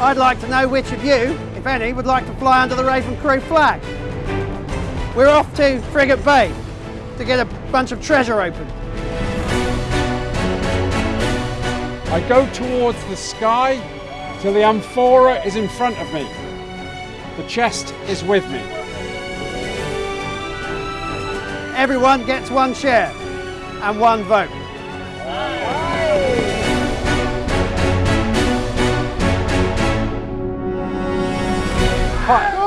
I'd like to know which of you, if any, would like to fly under the Raven Crew flag. We're off to Frigate Bay to get a bunch of treasure open. I go towards the sky till the amphora is in front of me. The chest is with me. Everyone gets one share and one vote. Hot.